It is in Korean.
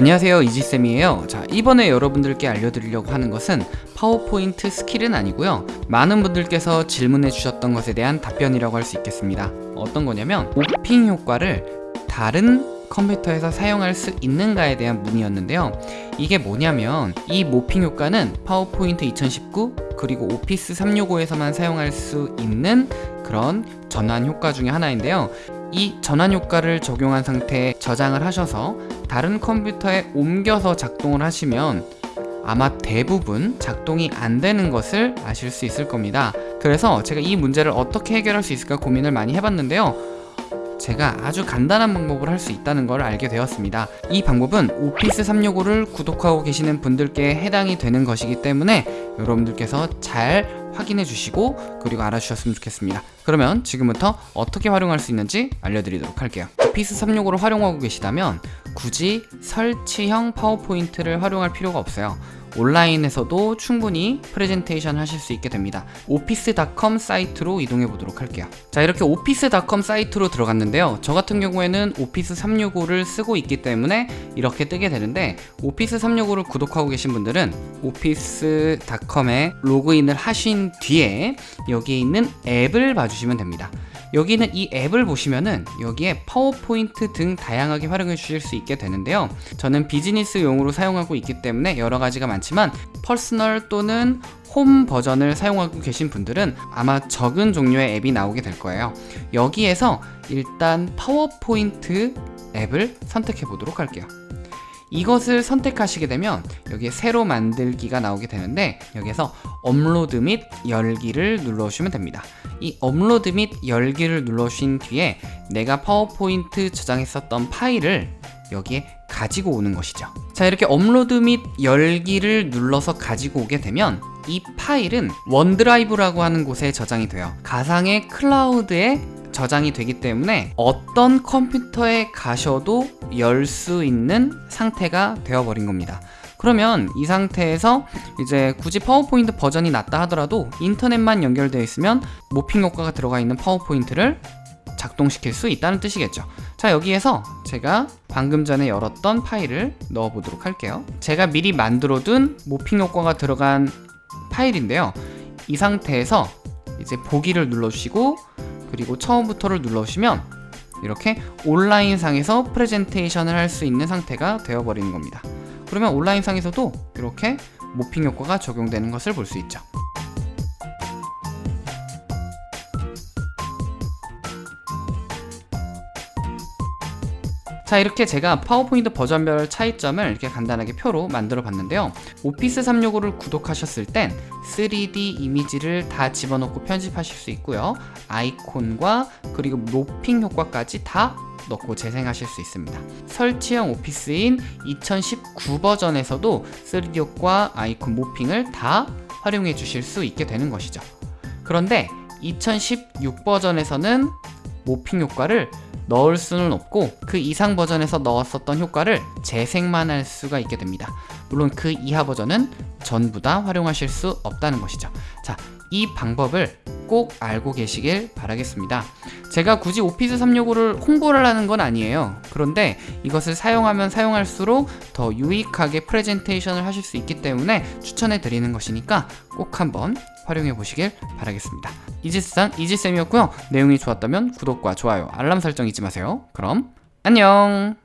안녕하세요 이지쌤이에요. 자 이번에 여러분들께 알려드리려고 하는 것은 파워포인트 skill은 아니고요. 많은 분들께서 질문해 주셨던 것에 대한 답변이라고 할 수 있겠습니다. 어떤 거냐면 morphing 효과를 다른 컴퓨터에서 사용할 수 있는가에 대한 문의였는데요. 이게 뭐냐면 이 morphing 효과는 파워포인트 2019 그리고 Office 365에서만 사용할 수 있는 그런 전환 효과 중에 하나인데요. 이 전환 효과를 적용한 상태에 저장을 하셔서 다른 컴퓨터에 옮겨서 작동을 하시면 아마 대부분 작동이 안 되는 것을 아실 수 있을 겁니다. 그래서 제가 이 문제를 어떻게 해결할 수 있을까 고민을 많이 해봤는데요. 제가 아주 간단한 방법을 할 수 있다는 걸 알게 되었습니다. 이 방법은 오피스 365를 구독하고 계시는 분들께 해당이 되는 것이기 때문에 여러분들께서 잘 확인해 주시고 그리고 알아주셨으면 좋겠습니다. 그러면 지금부터 어떻게 활용할 수 있는지 알려드리도록 할게요. 오피스 365를 활용하고 계시다면 굳이 설치형 파워포인트를 활용할 필요가 없어요 온라인에서도 충분히 프레젠테이션 하실 수 있게 됩니다. Office.com 사이트로 이동해 보도록 할게요. 자 이렇게 Office.com 사이트로 들어갔는데요. 저 같은 경우에는 Office 365를 쓰고 있기 때문에 이렇게 뜨게 되는데 Office 365를 구독하고 계신 분들은 Office.com에 로그인을 하신 뒤에 여기에 있는 앱을 봐주시면 됩니다 여기는 이 앱을 보시면은 여기에 파워포인트 등 다양하게 활용해 주실 수 있게 되는데요. 저는 비즈니스용으로 사용하고 있기 때문에 여러 가지가 많지만 personal 또는 홈 버전을 사용하고 계신 분들은 아마 적은 종류의 앱이 나오게 될 거예요. 여기에서 일단 파워포인트 앱을 선택해 보도록 할게요 이것을 선택하시게 되면 여기에 새로 만들기가 나오게 되는데 여기에서 업로드 및 열기를 눌러주시면 됩니다. 이 업로드 및 열기를 눌러주신 뒤에 내가 파워포인트 저장했었던 파일을 여기에 가지고 오는 것이죠. 자 이렇게 업로드 및 열기를 눌러서 가지고 오게 되면 이 파일은 OneDrive라고 하는 곳에 저장이 돼요. 가상의 클라우드에 저장이 되기 때문에 어떤 컴퓨터에 가셔도 열 수 있는 상태가 되어버린 겁니다. 그러면 이 상태에서 이제 굳이 파워포인트 버전이 낮다 하더라도 인터넷만 연결되어 있으면 morphing 효과가 들어가 있는 파워포인트를 작동시킬 수 있다는 뜻이겠죠. 자 여기에서 제가 방금 전에 열었던 파일을 넣어 보도록 할게요. 제가 미리 만들어 둔 morphing 효과가 들어간 파일인데요. 이 상태에서 이제 보기를 눌러주시고 그리고 처음부터를 눌러주시면 이렇게 온라인상에서 프레젠테이션을 할 수 있는 상태가 되어버리는 겁니다. 그러면 온라인상에서도 이렇게 모핑 효과가 적용되는 것을 볼 수 있죠 자 이렇게 제가 파워포인트 버전별 차이점을 이렇게 간단하게 표로 만들어 봤는데요. 오피스 365를 구독하셨을 땐 3D 이미지를 다 집어넣고 편집하실 수 있고요. 아이콘과 그리고 로핑 효과까지 다 넣고 재생하실 수 있습니다. 설치형 오피스인 2019 버전에서도 3D 효과, 아이콘 모핑을 다 활용해 주실 수 있게 되는 것이죠. 그런데 2016 버전에서는 모핑 효과를 넣을 수는 없고 그 이상 버전에서 넣었었던 효과를 재생만 할 수가 있게 됩니다. 물론 그 이하 버전은 전부 다 활용하실 수 없다는 것이죠. 자, 이 방법을 꼭 알고 계시길 바라겠습니다. 제가 굳이 오피스 365를 홍보를 하는 건 아니에요. 그런데 이것을 사용하면 사용할수록 더 유익하게 프레젠테이션을 하실 수 있기 때문에 추천해 드리는 것이니까 꼭 한번 활용해 보시길 바라겠습니다. 이지스산 이지쌤이었고요. 내용이 좋았다면 구독과 좋아요 알람 설정 잊지 마세요. 그럼 안녕